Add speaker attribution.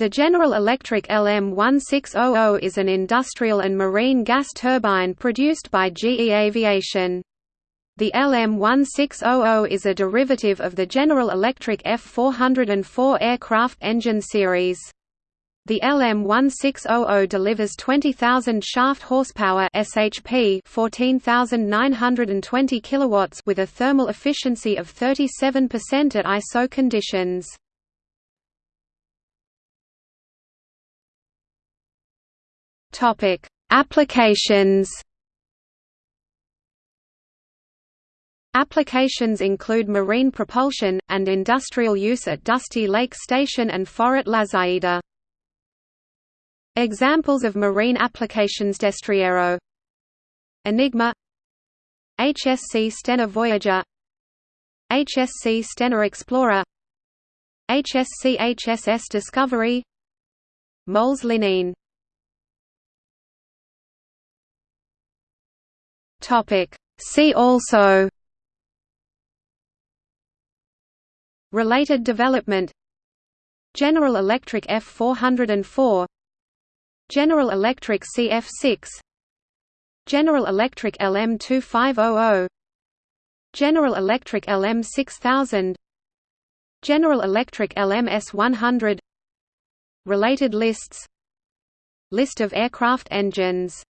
Speaker 1: The General Electric LM1600 is an industrial and marine gas turbine produced by GE Aviation. The LM1600 is a derivative of the General Electric F404 aircraft engine series. The LM1600 delivers 20,000 shaft horsepower (SHP), 14,920 kilowatts with a thermal efficiency of 37% at ISO conditions. Topic: Applications. Applications include marine propulsion, and industrial use at Dusty Lake Station and Fort Lazaida. Examples of marine applications Destriero. Enigma. HSC Stena Voyager. HSC Stena Explorer. HSC HSS Discovery. Mols Linien Topic. See also Related development General Electric F404 General Electric CF6 General Electric LM2500 General Electric LM6000 General Electric LMS100 Related lists List of aircraft engines